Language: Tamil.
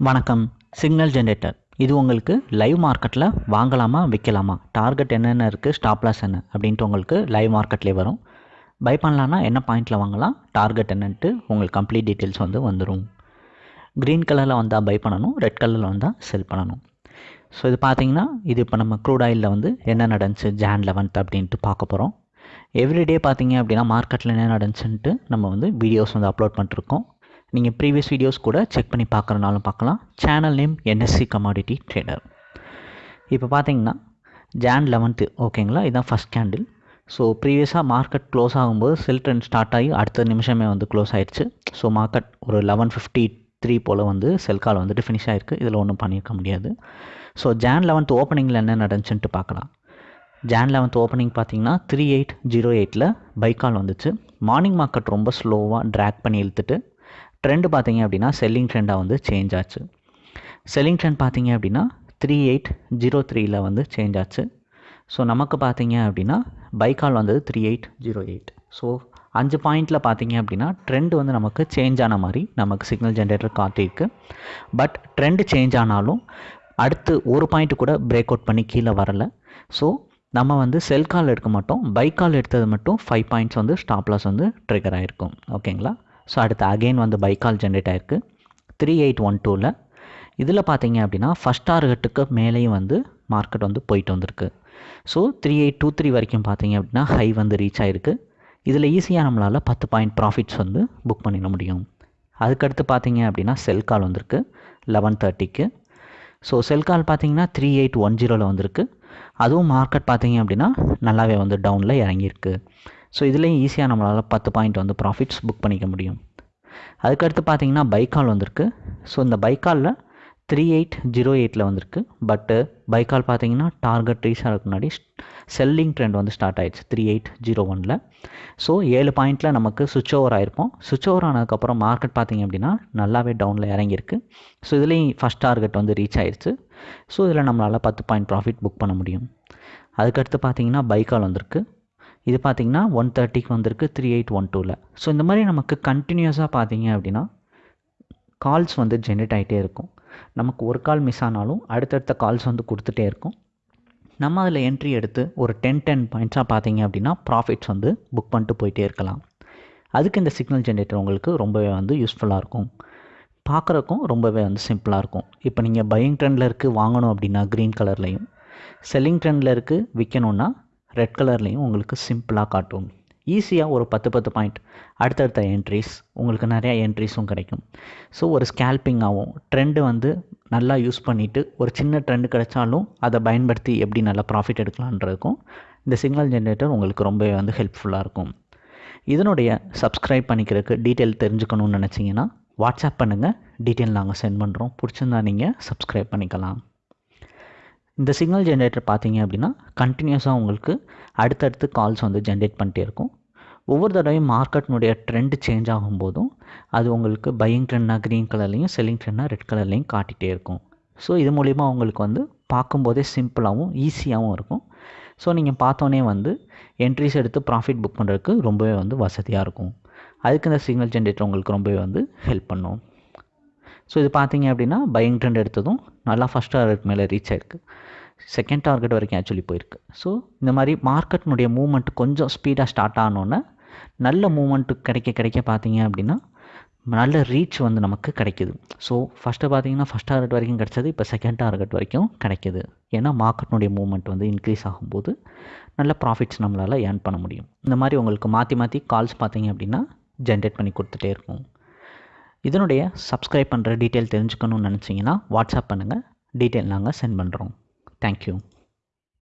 வணக்கம். சிக்னல் ஜென்ரேட்டர் இது உங்களுக்கு லைவ் மார்க்கெட்டில் வாங்கலாமா விற்கலாமா டார்கெட் என்னென்ன இருக்குது ஸ்டாப்லாஸ் என்ன? அப்படின்ட்டு உங்களுக்கு லைவ் மார்க்கெட்லேயே வரும். பை பண்ணலான்னா என்ன பாயிண்டில் வாங்கலாம்? டார்கெட் என்னன்ட்டு உங்களுக்கு கம்ப்ளீட் டீட்டெயில்ஸ் வந்து வந்துடும் க்ரீன் கலரில் வந்தால் பை பண்ணணும் ரெட் கலரில் வந்தால் செல் பண்ணணும். ஸோ இது பார்த்தீங்கன்னா இது இப்போ நம்ம க்ரூட் ஆயிலில் வந்து என்ன நடந்துச்சு? ஜான் லெவன்த் அப்படின்ட்டு பார்க்க போகிறோம் எவ்ரிடே பார்த்தீங்க அப்படின்னா மார்க்கெட்டில் என்ன நடந்துச்சுன்ட்டு நம்ம வந்து வீடியோஸ் வந்து அப்லோட் பண்ணிட்டுருக்கோம் நீங்கள் ப்ரீவியஸ் வீடியோஸ் கூட செக் பண்ணி பார்க்குறனாலும் பார்க்கலாம். Channel name NSC commodity trader இப்போ பார்த்தீங்கன்னா ஜான் லெவன்த்து ஓகேங்களா இதுதான் ஃபஸ்ட் கேண்டில் ஸோ ப்ரீவியஸாக மார்க்கெட் க்ளோஸ் ஆகும்போது செல் ட்ரெண்ட் ஸ்டார்ட் ஆகி அடுத்த நிமிஷமே வந்து க்ளோஸ் ஆயிடுச்சு. ஸோ மார்க்கெட் ஒரு லெவன் ஃபிஃப்டி த்ரீ போல் வந்து செல் கால் வந்துட்டு ஃபினிஷ் ஆகிருக்கு இதில் ஒன்றும் பண்ணியிருக்க முடியாது. ஸோ ஜான் லெவன்த் ஓப்பனிங்கில் என்ன நடந்துச்சுன்ட்டு பார்க்கலாம். ஜான் லெவன்த் ஓப்பனிங் பார்த்தீங்கன்னா த்ரீ எயிட் ஜீரோ எயிட்டில் பைக்கால் வந்துச்சு. மார்னிங் மார்க்கெட் ரொம்ப ஸ்லோவாக ட்ராக் பண்ணி இழுத்துட்டு ட்ரெண்டு பார்த்தீங்க அப்படின்னா செல்லிங் ட்ரெண்டாக வந்து சேஞ்ச் ஆச்சு. செல்லிங் ட்ரெண்ட் பார்த்தீங்க அப்படின்னா த்ரீ எயிட் ஜீரோ த்ரீயில் வந்து சேஞ்ச் ஆச்சு. ஸோ நமக்கு பார்த்தீங்க அப்படின்னா பைக்கால் வந்தது three eight zero eight so அஞ்சு பாயிண்டில் பார்த்தீங்க அப்படின்னா ட்ரெண்ட் வந்து நமக்கு சேஞ்ச் ஆன மாதிரி நமக்கு சிக்னல் ஜென்ரேட்டர் காட்டியிருக்கு. பட் ட்ரெண்டு சேஞ்ச் ஆனாலும் அடுத்து ஒரு பாயிண்ட் கூட பிரேக் அவுட் பண்ணி கீழே வரலை. ஸோ நம்ம வந்து செல் கால் எடுக்க மாட்டோம். பைக் கால் எடுத்தது மட்டும் ஃபைவ் பாயிண்ட்ஸ் வந்து ஸ்டாப்லாஸ் வந்து ட்ரிகர் ஆகிருக்கும் ஓகேங்களா ஸோ அடுத்து அகெயின் வந்து பைக்கால் ஜென்ரேட் ஆகிருக்கு த்ரீ எயிட் ஒன் டூவில் இதில் பார்த்தீங்க அப்படின்னா ஃபஸ்ட் டார்கெட்டுக்கு மேலேயும் வந்து மார்க்கெட் வந்து போயிட்டு வந்திருக்கு. So three eight two three வரைக்கும் பார்த்தீங்க அப்படின்னா ஹை வந்து ரீச் ஆகிருக்கு இதில் ஈஸியாக நம்மளால் பத்து பாயிண்ட் ப்ராஃபிட்ஸ் வந்து புக் பண்ணிட முடியும். அதுக்கடுத்து பார்த்தீங்க அப்படின்னா செல் கால் வந்திருக்கு லெவன் தேர்ட்டிக்கு ஸோ செல் கால் பார்த்தீங்கன்னா த்ரீ எயிட் ஒன் ஜீரோவில் வந்திருக்கு. அதுவும் மார்க்கெட் பார்த்தீங்க அப்படின்னா நல்லாவே வந்து டவுனில் இறங்கியிருக்கு. ஸோ இதுலேயும் ஈஸியாக நம்மளால் பத்து பாயிண்ட் வந்து ப்ராஃபிட்ஸ் புக் பண்ணிக்க முடியும். அதுக்கடுத்து பார்த்தீங்கன்னா பைக்கால் வந்திருக்கு. ஸோ இந்த பைக்காலில் த்ரீ எயிட் ஜீரோ எயிட்டில் வந்திருக்கு. பட்டு பைக்கால் பார்த்தீங்கன்னா டார்கெட் ரீச் ஆகிறதுக்கு முன்னாடி செல்லிங் ட்ரெண்ட் வந்து ஸ்டார்ட் ஆயிடுச்சு த்ரீ எயிட் ஜீரோ ஒனில் ஸோ ஏழு பாயிண்ட்டில் நமக்கு சுவிட்ச் ஓவர் ஆயிருப்போம். சுவிட்ச் ஓவர் ஆனதுக்கப்புறம் மார்க்கெட் பார்த்தீங்க அப்படின்னா நல்லாவே டவுனில் இறங்கியிருக்கு. ஸோ இதுலேயும் ஃபஸ்ட் டார்கெட் வந்து ரீச் ஆயிடுச்சு ஸோ இதில் நம்மளால் பத்து பாயிண்ட் ப்ராஃபிட் புக் பண்ண முடியும். அதுக்கடுத்து பார்த்தீங்கன்னா பைக்கால் வந்திருக்கு. இது பார்த்தீங்கன்னா ஒன் தேர்ட்டிக்கு வந்திருக்கு த்ரீ எயிட் ஒன் டூவில் ஸோ இந்த மாதிரி நமக்கு கண்டினியூஸாக பார்த்தீங்க அப்படின்னா கால்ஸ் வந்து ஜென்ரேட் ஆகிட்டே இருக்கும். நமக்கு ஒரு கால் மிஸ் ஆனாலும் அடுத்தடுத்த கால்ஸ் வந்து கொடுத்துட்டே இருக்கும். நம்ம அதில் என்ட்ரி எடுத்து ஒரு டென் டென் பாயிண்ட்ஸாக பார்த்தீங்க அப்படின்னா ப்ராஃபிட்ஸ் வந்து புக் பண்ணிட்டு போயிட்டே இருக்கலாம். அதுக்கு இந்த சிக்னல் ஜென்ரேட்டர் உங்களுக்கு ரொம்பவே வந்து யூஸ்ஃபுல்லாக இருக்கும். பார்க்குறக்கும் ரொம்பவே வந்து சிம்பிளாக இருக்கும். இப்போ நீங்கள் பையிங் ட்ரெண்டில் இருக்குது வாங்கணும் அப்படின்னா க்ரீன் கலர்லேயும் செல்லிங் ட்ரெண்டில் இருக்குது விற்கணுன்னா ரெட் கலர்லேயும் உங்களுக்கு சிம்பிளாக காட்டும். ஈஸியாக ஒரு பத்து பத்து பாயிண்ட் அடுத்தடுத்த என்ட்ரிஸ் உங்களுக்கு நிறையா என்ட்ரிஸும் கிடைக்கும். ஸோ ஒரு ஸ்கேல்பிங்காகவும் ட்ரெண்டு வந்து நல்லா யூஸ் பண்ணிவிட்டு ஒரு சின்ன ட்ரெண்டு கிடைச்சாலும் அதை பயன்படுத்தி எப்படி நல்லா ப்ராஃபிட் எடுக்கலான்றதுக்கும் இந்த சிக்னல் ஜென்ரேட்டர் உங்களுக்கு ரொம்பவே வந்து ஹெல்ப்ஃபுல்லாக இருக்கும். இதனுடைய சப்ஸ்கிரைப் பண்ணிக்கிறதுக்கு டீட்டெயில் தெரிஞ்சுக்கணும்னு நினச்சிங்கன்னா வாட்ஸ்அப் பண்ணுங்கள் டீட்டெயில் நாங்கள் சென்ட் பண்ணுறோம் பிடிச்சிருந்தா நீங்கள் சப்ஸ்கிரைப் பண்ணிக்கலாம். இந்த சிக்னல் ஜென்ரேட்டர் பார்த்தீங்க அப்படின்னா கண்டினியூஸாக உங்களுக்கு அடுத்தடுத்து கால்ஸ் வந்து ஜென்ரேட் பண்ணிட்டே இருக்கும். ஒவ்வொரு தடவையும் மார்க்கெட்னுடைய ட்ரெண்ட் சேஞ்ச் ஆகும்போதும் அது உங்களுக்கு பையிங் ட்ரெண்ட்னா க்ரீன் கலர்லேயும் செல்லிங் ட்ரெண்டாக ரெட் கலர்லேயும் காட்டிகிட்டே இருக்கும். ஸோ இது மூலிமா உங்களுக்கு வந்து பார்க்கும்போதே சிம்பிளாகவும் ஈஸியாகவும் இருக்கும். ஸோ நீங்கள் பார்த்தோன்னே வந்து என்ட்ரிஸ் எடுத்து ப்ராஃபிட் புக் பண்ணுறதுக்கு ரொம்பவே வந்து வசதியாக இருக்கும். அதுக்கு இந்த சிக்னல் ஜென்ரேட்டர் உங்களுக்கு ரொம்பவே வந்து ஹெல்ப் பண்ணும். ஸோ இது பார்த்தீங்க அப்படின்னா பையிங் ட்ரெண்ட் எடுத்ததும் நல்லா ஃபஸ்ட் டார்கெட் மேலே ரீச் ஆயிருக்கு. செகண்ட் டார்கெட் வரைக்கும் ஆக்சுவலி போயிருக்கு. ஸோ இந்த மாதிரி மார்க்கெட்னுடைய மூமெண்ட் கொஞ்சம் ஸ்பீடாக ஸ்டார்ட் ஆனோன்னே நல்ல மூமெண்ட்டு கிடைக்க கிடைக்க பார்த்தீங்க அப்படின்னா நல்ல ரீச் வந்து நமக்கு கிடைக்குது. ஸோ ஃபஸ்ட்டு பார்த்தீங்கன்னா ஃபஸ்ட் டார்கெட் வரைக்கும் கிடைச்சது இப்போ செகண்ட் டார்கெட் வரைக்கும் கிடைக்கிது. ஏன்னா மார்க்கெட்னுடைய மூவ்மெண்ட் வந்து இன்க்ரீஸ் ஆகும்போது நல்ல ப்ராஃபிட்ஸ் நம்மளால் ஏர்ன் பண்ண முடியும். இந்த மாதிரி உங்களுக்கு மாற்றி மாற்றி கால்ஸ் பார்த்தீங்க அப்படின்னா ஜென்ரேட் பண்ணி கொடுத்துட்டே இருக்கும். இதனுடைய சப்ஸ்கிரைப் பண்ணுற டீட்டெயில் தெரிஞ்சுக்கணும்னு நினச்சிங்கன்னா வாட்ஸ்அப் பண்ணுங்கள் டீட்டெயில் நாங்கள் சென்ட் பண்ணுறோம் தேங்க்யூ